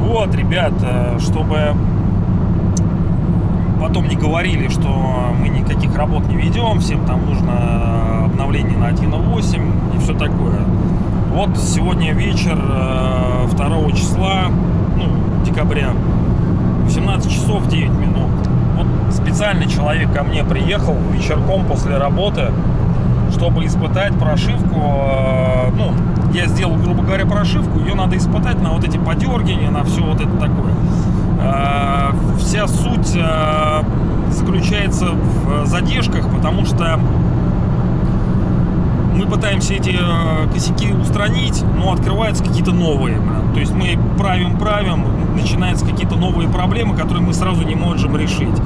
Вот, ребят, э, чтобы потом не говорили, что мы никаких работ не ведем, всем там нужно обновление на 1.8 и все такое. Вот сегодня вечер 2 числа, ну, декабря, 18 часов 9 минут. Специальный человек ко мне приехал вечерком после работы, чтобы испытать прошивку. э, Ну, я сделал, грубо говоря, прошивку, ее надо испытать на вот эти подергивания, на все вот это такое. Э, Вся суть э, заключается в задержках, потому что мы пытаемся эти э, косяки устранить, но открываются какие-то новые. То есть мы правим, правим, начинаются какие-то новые проблемы, которые мы сразу не можем решить.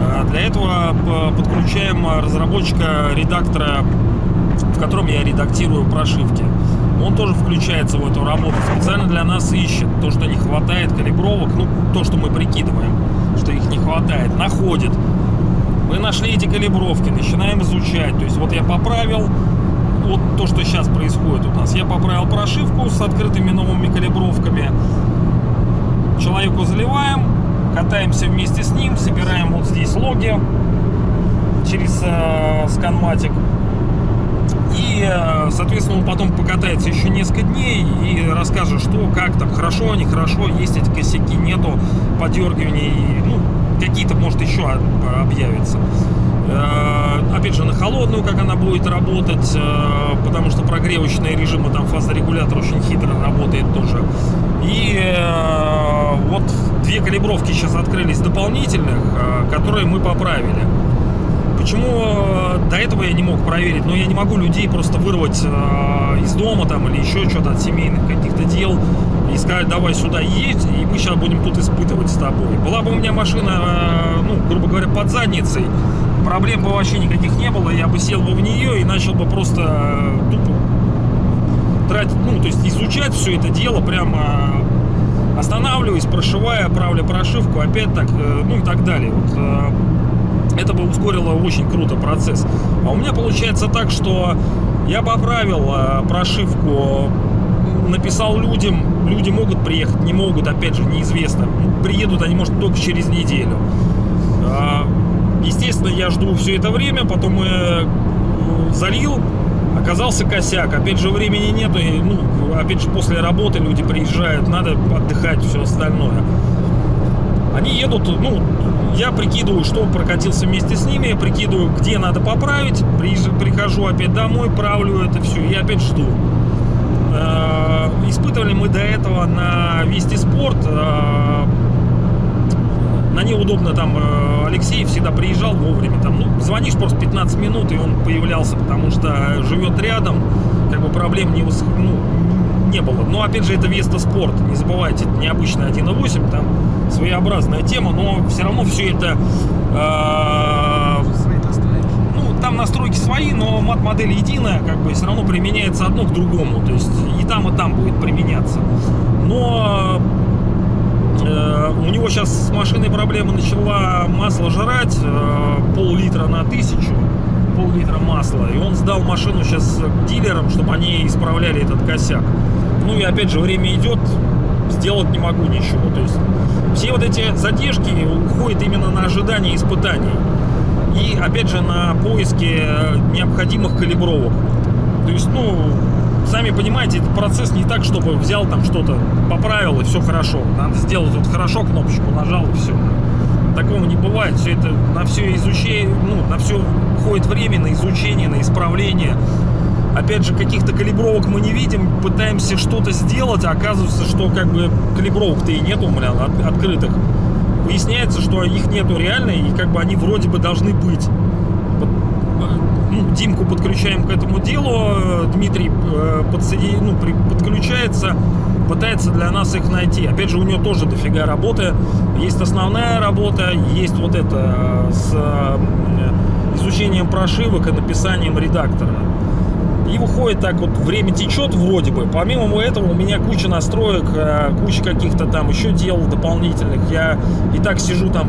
Э, Для этого п- подключаем разработчика редактора, в котором я редактирую прошивки. Он тоже включается в эту работу, специально для нас ищет то, что не хватает калибровок, ну, то, что мы прикидываем, что их не хватает, находит. Мы нашли эти калибровки, начинаем изучать. То есть вот я поправил, вот то, что сейчас происходит у нас. Я поправил прошивку с открытыми новыми калибровками. Человеку заливаем, катаемся вместе с ним, собираем вот здесь логи через э, сканматик. И, э, соответственно, он потом покатается еще несколько дней и расскажет, что, как там, хорошо, нехорошо, есть эти косяки, нету подергиваний, ну, какие-то, может, еще об- объявятся. Э, Опять же, на холодную, как она будет работать, э, потому что прогревочные режимы, там фазорегулятор очень хитро работает тоже. И э, вот две калибровки сейчас открылись дополнительных, которые мы поправили. Почему до этого я не мог проверить? Но я не могу людей просто вырвать из дома там или еще что-то от семейных каких-то дел и сказать, давай сюда едь, и мы сейчас будем тут испытывать с тобой. Была бы у меня машина, ну, грубо говоря, под задницей, проблем бы вообще никаких не было, я бы сел бы в нее и начал бы просто э, тупо тратить, ну, то есть изучать все это дело прямо останавливаюсь, прошивая, правлю прошивку, опять так, э, ну и так далее. Вот, э, это бы ускорило очень круто процесс. А у меня получается так, что я поправил э, прошивку, написал людям, люди могут приехать, не могут, опять же, неизвестно. Приедут они, может, только через неделю. Я жду все это время, потом э, залил, оказался косяк. Опять же, времени нету, и, ну, опять же, после работы люди приезжают, надо отдыхать, все остальное. Они едут, ну, я прикидываю, что прокатился вместе с ними, прикидываю, где надо поправить, прихожу опять домой, правлю это все, и опять жду. Э, Испытывали мы до этого на Вести Спорт. э, На ней удобно там э, Алексей всегда приезжал вовремя. Там, ну, звонишь просто 15 минут, и он появлялся, потому что живет рядом, как бы проблем не, выс- ну, не было. Но опять же, это Веста Спорт. Не забывайте, это необычный 1.8, там своеобразная тема, но все равно все это э, ну, там настройки свои, но мат-модель единая, как бы все равно применяется одно к другому. То есть и там, и там будет применяться. Но э, у него сейчас с машиной проблема начала масло жрать, э, пол-литра на тысячу, пол-литра масла. И он сдал машину сейчас дилерам, чтобы они исправляли этот косяк. Ну и опять же, время идет, сделать не могу ничего. То есть все вот эти задержки уходят именно на ожидание испытаний и опять же на поиске э, необходимых калибровок. То есть, ну, сами понимаете, этот процесс не так, чтобы взял там что-то, поправил и все хорошо. Надо сделать вот хорошо кнопочку, нажал и все. Такого не бывает. Все это на все изучение, ну, на все уходит время, на изучение, на исправление. Опять же, каких-то калибровок мы не видим, пытаемся что-то сделать, а оказывается, что как бы калибровок-то и нету, бля, от- открытых. Выясняется, что их нету реально, и как бы они вроде бы должны быть. Димку подключаем к этому делу, Дмитрий э, подсоедин- ну, при- подключается, пытается для нас их найти. Опять же, у него тоже дофига работы. Есть основная работа, есть вот это э, с э, изучением прошивок и написанием редактора. И выходит так вот, время течет вроде бы. Помимо этого у меня куча настроек, куча каких-то там еще дел дополнительных. Я и так сижу там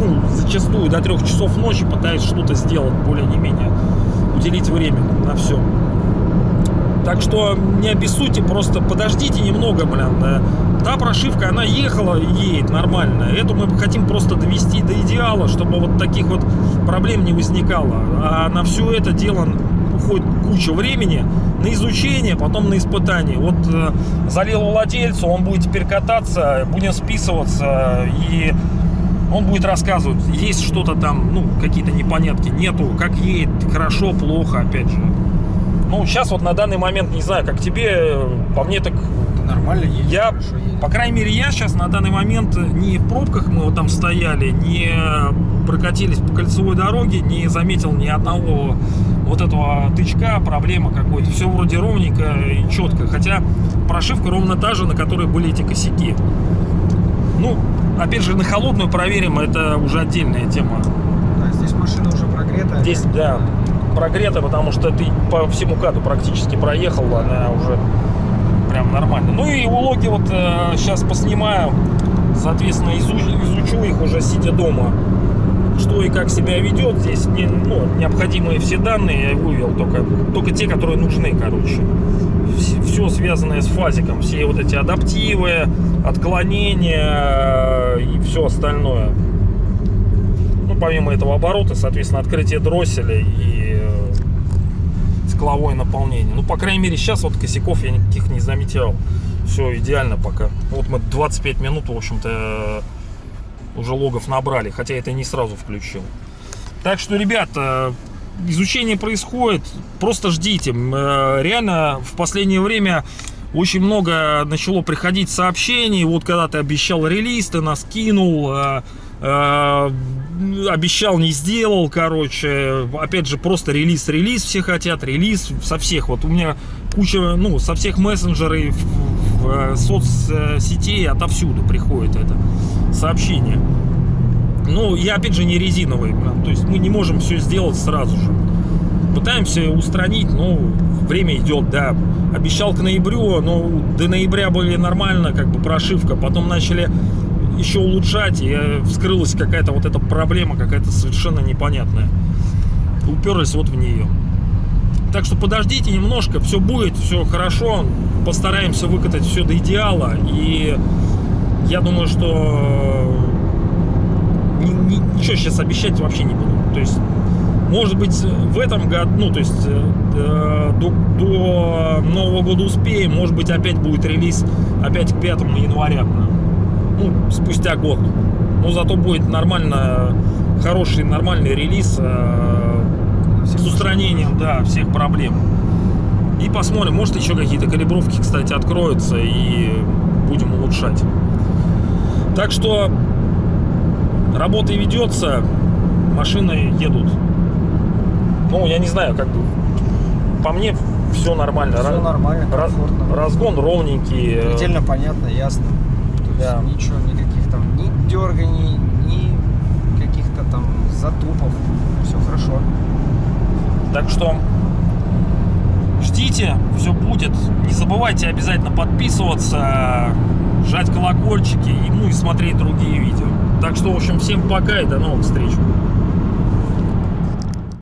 ну, зачастую до трех часов ночи пытаюсь что-то сделать более не менее, уделить время на все. Так что не обессудьте, просто подождите немного, блин. да. Та прошивка, она ехала и едет нормально. Эту мы хотим просто довести до идеала, чтобы вот таких вот проблем не возникало. А на все это дело уходит куча времени на изучение, потом на испытание. Вот э, залил владельцу, он будет теперь кататься, будем списываться и он будет рассказывать, есть что-то там, ну, какие-то непонятки, нету, как едет, хорошо, плохо, опять же. Ну, сейчас вот на данный момент, не знаю, как тебе, по мне так, Ты нормально едешь, я, хорошо едешь. по крайней мере, я сейчас на данный момент не в пробках мы вот там стояли, не прокатились по кольцевой дороге, не заметил ни одного вот этого тычка, проблемы какой-то. Все вроде ровненько и четко. Хотя прошивка ровно та же, на которой были эти косяки. Ну, опять же, на холодную проверим, это уже отдельная тема. Да, здесь машина уже прогретая. Здесь, да, прогрета, потому что ты по всему каду практически проехал, она уже прям нормально. Ну и улоги вот сейчас поснимаю, соответственно, изу- изучу их уже сидя дома. Что и как себя ведет. Здесь не, ну, необходимые все данные я вывел, только, только те, которые нужны, короче. Все связанное с фазиком, все вот эти адаптивы, отклонения э, и все остальное. Ну, помимо этого оборота, соответственно, открытие дросселя и э, скловое наполнение. Ну, по крайней мере, сейчас вот косяков я никаких не заметил. Все идеально пока. Вот мы 25 минут, в общем-то, уже логов набрали, хотя это не сразу включил. Так что, ребята, изучение происходит, просто ждите. Э, Реально в последнее время очень много начало приходить сообщений. Вот когда ты обещал релиз, ты нас кинул, э, э, обещал, не сделал, короче. Опять же, просто релиз, релиз все хотят, релиз со всех. Вот у меня куча, ну, со всех мессенджеров, в- э, соцсетей, отовсюду приходит это сообщение. Ну, я опять же не резиновый, блин, то есть мы не можем все сделать сразу же. Пытаемся устранить, но время идет, да. Обещал к ноябрю, но до ноября были нормально, как бы прошивка. Потом начали еще улучшать, и э, вскрылась какая-то вот эта проблема, какая-то совершенно непонятная. Уперлись вот в нее. Так что подождите немножко, все будет, все хорошо. Постараемся выкатать все до идеала. И я думаю, что ни- ничего сейчас обещать вообще не буду. То есть, может быть, в этом году, ну, то есть, э, э, до, до Нового года успеем, может быть, опять будет релиз опять к 5 января. Ну, спустя год. Но зато будет нормально, хороший, нормальный релиз э, с устранением, да, всех проблем. И посмотрим, может еще какие-то калибровки, кстати, откроются и будем улучшать. Так что работа ведется, машины едут. Ну, я не знаю, как бы по мне все нормально. Все нормально, комфортно. разгон ровненький. э, Предельно понятно, ясно. То есть Да. ничего, никаких там ни дерганий, ни каких-то там затупов. Так что ждите, все будет. Не забывайте обязательно подписываться, жать колокольчики ну, и смотреть другие видео. Так что, в общем, всем пока и до новых встреч.